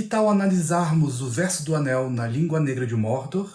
Que tal analisarmos o verso do anel na língua negra de Mordor?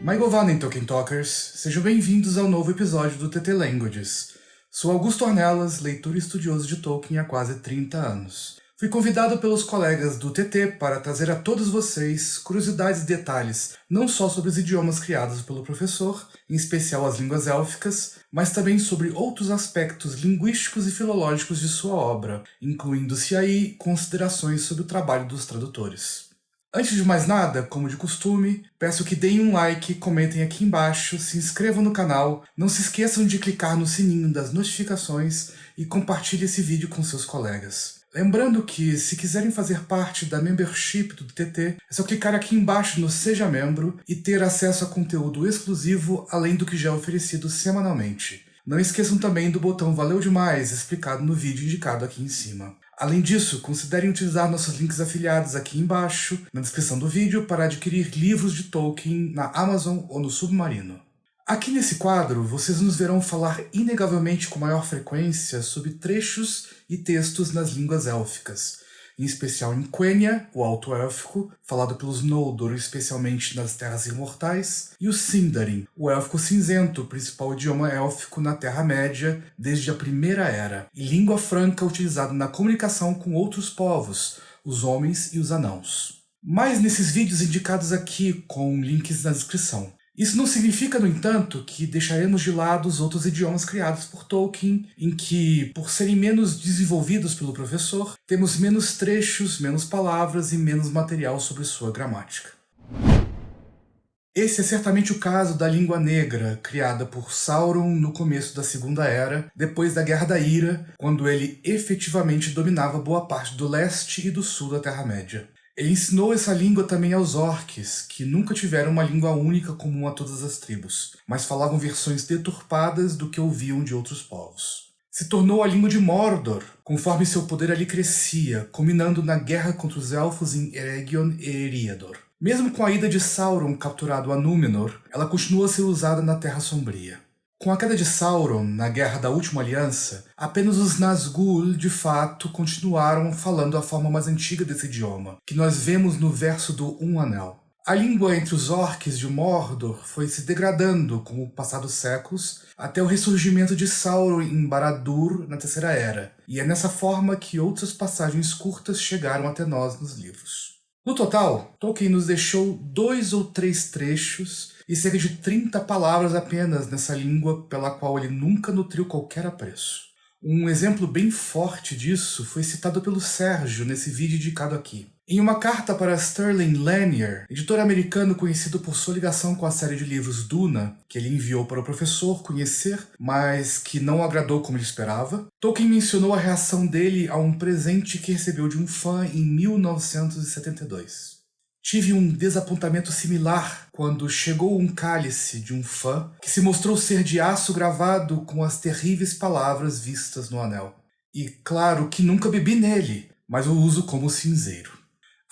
Maigovanen Tolkien Talkers, sejam bem-vindos ao novo episódio do TT Languages. Sou Augusto Ornelas, leitor e estudioso de Tolkien há quase 30 anos. Fui convidado pelos colegas do TT para trazer a todos vocês curiosidades e detalhes, não só sobre os idiomas criados pelo professor, em especial as línguas élficas, mas também sobre outros aspectos linguísticos e filológicos de sua obra, incluindo-se aí considerações sobre o trabalho dos tradutores. Antes de mais nada, como de costume, peço que deem um like, comentem aqui embaixo, se inscrevam no canal, não se esqueçam de clicar no sininho das notificações e compartilhe esse vídeo com seus colegas. Lembrando que, se quiserem fazer parte da membership do TT, é só clicar aqui embaixo no Seja Membro e ter acesso a conteúdo exclusivo além do que já é oferecido semanalmente. Não esqueçam também do botão Valeu Demais, explicado no vídeo indicado aqui em cima. Além disso, considerem utilizar nossos links afiliados aqui embaixo, na descrição do vídeo, para adquirir livros de Tolkien na Amazon ou no Submarino. Aqui nesse quadro, vocês nos verão falar inegavelmente com maior frequência sobre trechos e textos nas línguas élficas, em especial em Quenya, o Alto Élfico, falado pelos Noldor, especialmente nas Terras Imortais, e o Sindarin, o Élfico Cinzento, o principal idioma élfico na Terra-média desde a Primeira Era, e língua franca utilizada na comunicação com outros povos, os homens e os anãos. Mais nesses vídeos indicados aqui, com links na descrição. Isso não significa, no entanto, que deixaremos de lado os outros idiomas criados por Tolkien, em que, por serem menos desenvolvidos pelo professor, temos menos trechos, menos palavras e menos material sobre sua gramática. Esse é certamente o caso da língua negra, criada por Sauron no começo da Segunda Era, depois da Guerra da Ira, quando ele efetivamente dominava boa parte do leste e do sul da Terra-média. Ele ensinou essa língua também aos orques, que nunca tiveram uma língua única comum a todas as tribos, mas falavam versões deturpadas do que ouviam de outros povos. Se tornou a língua de Mordor, conforme seu poder ali crescia, culminando na guerra contra os Elfos em Eregion e Eriador. Mesmo com a ida de Sauron capturado a Númenor, ela continua a ser usada na Terra Sombria. Com a queda de Sauron na Guerra da Última Aliança, apenas os Nazgûl, de fato, continuaram falando a forma mais antiga desse idioma, que nós vemos no verso do Um Anel. A língua entre os orques de Mordor foi se degradando com o passar dos séculos, até o ressurgimento de Sauron em Barad-dûr na Terceira Era, e é nessa forma que outras passagens curtas chegaram até nós nos livros. No total, Tolkien nos deixou dois ou três trechos e cerca de 30 palavras apenas nessa língua pela qual ele nunca nutriu qualquer apreço. Um exemplo bem forte disso foi citado pelo Sérgio nesse vídeo indicado aqui. Em uma carta para Sterling Lanier, editor americano conhecido por sua ligação com a série de livros Duna, que ele enviou para o professor conhecer, mas que não agradou como ele esperava, Tolkien mencionou a reação dele a um presente que recebeu de um fã em 1972. Tive um desapontamento similar quando chegou um cálice de um fã que se mostrou ser de aço gravado com as terríveis palavras vistas no anel. E claro que nunca bebi nele, mas o uso como cinzeiro.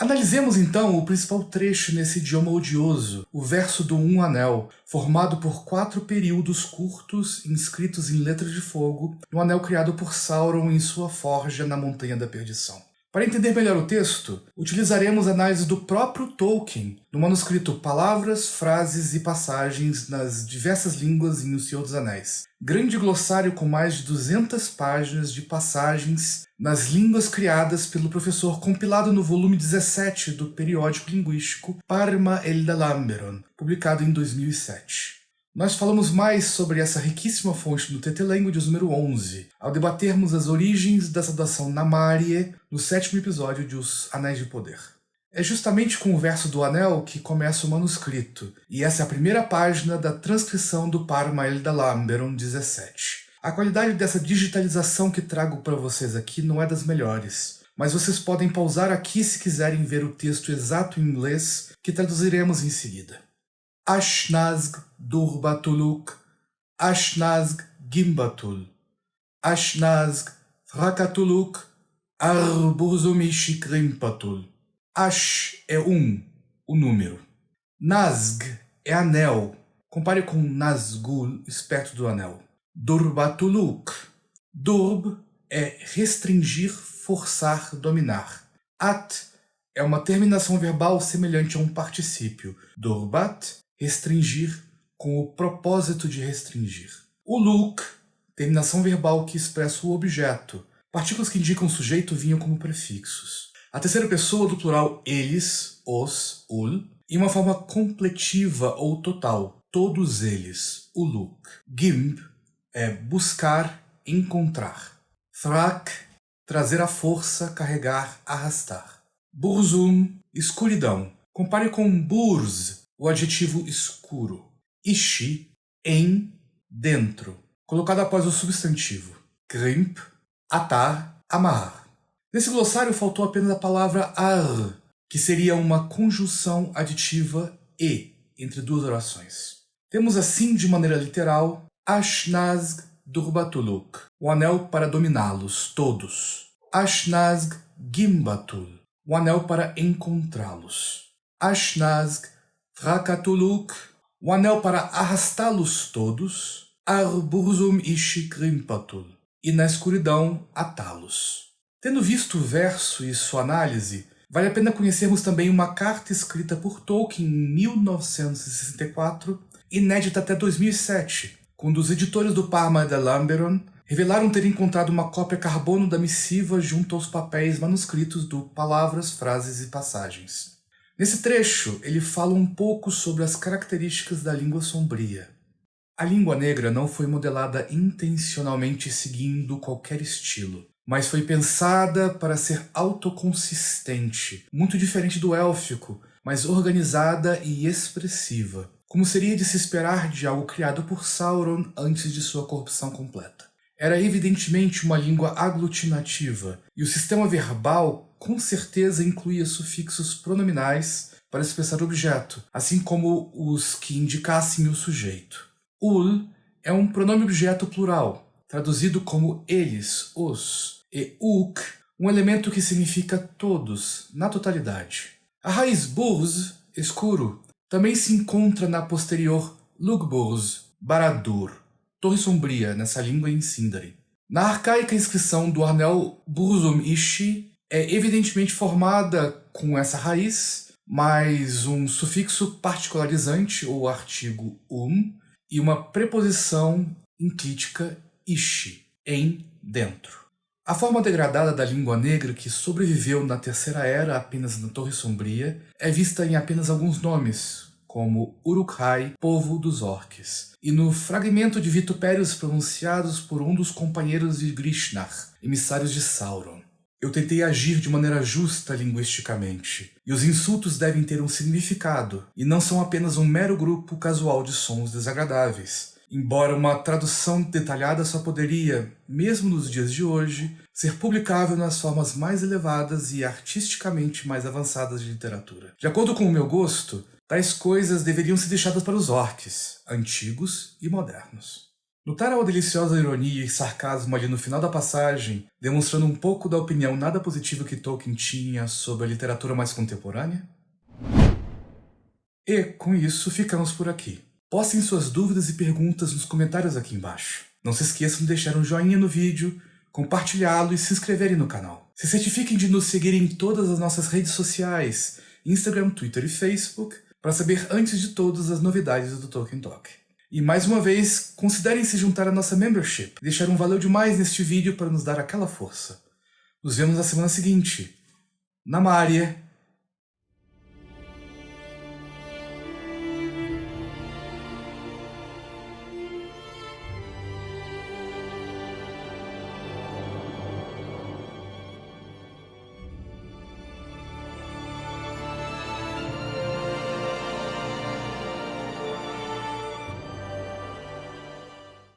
Analisemos então o principal trecho nesse idioma odioso, o verso do Um Anel, formado por quatro períodos curtos inscritos em letras de fogo no anel criado por Sauron em sua forja na Montanha da Perdição. Para entender melhor o texto, utilizaremos análise do próprio Tolkien no manuscrito Palavras, Frases e Passagens nas diversas línguas em O Senhor dos Anéis. Grande glossário com mais de 200 páginas de passagens nas línguas criadas pelo professor compilado no volume 17 do periódico linguístico Parma Eldalamberon, publicado em 2007. Nós falamos mais sobre essa riquíssima fonte no TT Languages número 11, ao debatermos as origens da saudação Namarie no sétimo episódio de Os Anéis de Poder. É justamente com o verso do anel que começa o manuscrito, e essa é a primeira página da transcrição do Parmael da Lamberon 17. A qualidade dessa digitalização que trago para vocês aqui não é das melhores, mas vocês podem pausar aqui se quiserem ver o texto exato em inglês, que traduziremos em seguida. Ashnazg Durbatuluk, Ashnazg Gimbatul, Ashnazg Frakatuluk, Arburzumishi Krimpatul. Ash é um, o número. Nazg é anel. Compare com Nazgul, esperto do anel. Durbatuluk. Durb é restringir, forçar, dominar. At é uma terminação verbal semelhante a um particípio. Durbat, restringir, com o propósito de restringir. Uluk, terminação verbal que expressa o objeto. Partículas que indicam o sujeito vinham como prefixos. A terceira pessoa do plural eles, os, ul, e uma forma completiva ou total, todos eles, uluk. Gimb é buscar, encontrar. Thrak, trazer a força, carregar, arrastar. Burzum, escuridão. Compare com burz, o adjetivo escuro. Ishi, em, dentro, colocado após o substantivo. Grimp, atar, amarrar. Nesse glossário faltou apenas a palavra ar, que seria uma conjunção aditiva e entre duas orações. Temos assim, de maneira literal, Ashnazg Durbatuluk, o anel para dominá-los, todos. Ashnazg Gimbatul, o anel para encontrá-los. Ashnazg Trakatuluk, o anel para arrastá-los todos. Arburzum Ishi Grimpatul, e na escuridão atá-los. Tendo visto o verso e sua análise, vale a pena conhecermos também uma carta escrita por Tolkien em 1964, inédita até 2007, quando os editores do Parma de Lamberon revelaram ter encontrado uma cópia carbono da missiva junto aos papéis manuscritos do Palavras, Frases e Passagens. Nesse trecho, ele fala um pouco sobre as características da língua sombria. A língua negra não foi modelada intencionalmente seguindo qualquer estilo, mas foi pensada para ser autoconsistente, muito diferente do élfico, mas organizada e expressiva, como seria de se esperar de algo criado por Sauron antes de sua corrupção completa. Era evidentemente uma língua aglutinativa, e o sistema verbal com certeza incluía sufixos pronominais para expressar o objeto, assim como os que indicassem o sujeito. Ul é um pronome objeto plural, traduzido como eles, os, e uk, um elemento que significa todos, na totalidade. A raiz burz, escuro, também se encontra na posterior lugburz, baradur, torre sombria nessa língua em Sindari. Na arcaica inscrição do anel Burzum Ishi é evidentemente formada com essa raiz, mais um sufixo particularizante ou artigo um, e uma preposição enclítica ishi, em, dentro. A forma degradada da língua negra que sobreviveu na Terceira Era apenas na Torre Sombria é vista em apenas alguns nomes, como Uruk-hai, povo dos orques, e no fragmento de vitupérios pronunciados por um dos companheiros de Grishnar, emissários de Sauron. Eu tentei agir de maneira justa linguisticamente, e os insultos devem ter um significado, e não são apenas um mero grupo casual de sons desagradáveis, embora uma tradução detalhada só poderia, mesmo nos dias de hoje, ser publicável nas formas mais elevadas e artisticamente mais avançadas de literatura. De acordo com o meu gosto, tais coisas deveriam ser deixadas para os orques, antigos e modernos. Notaram a deliciosa ironia e sarcasmo ali no final da passagem, demonstrando um pouco da opinião nada positiva que Tolkien tinha sobre a literatura mais contemporânea? E, com isso, ficamos por aqui. Postem suas dúvidas e perguntas nos comentários aqui embaixo. Não se esqueçam de deixar um joinha no vídeo, compartilhá-lo e se inscreverem no canal. Se certifiquem de nos seguir em todas as nossas redes sociais, Instagram, Twitter e Facebook, para saber antes de todos as novidades do Tolkien Talk. E mais uma vez, considerem se juntar à nossa membership. Deixar um valeu demais neste vídeo para nos dar aquela força. Nos vemos na semana seguinte. Na Mária.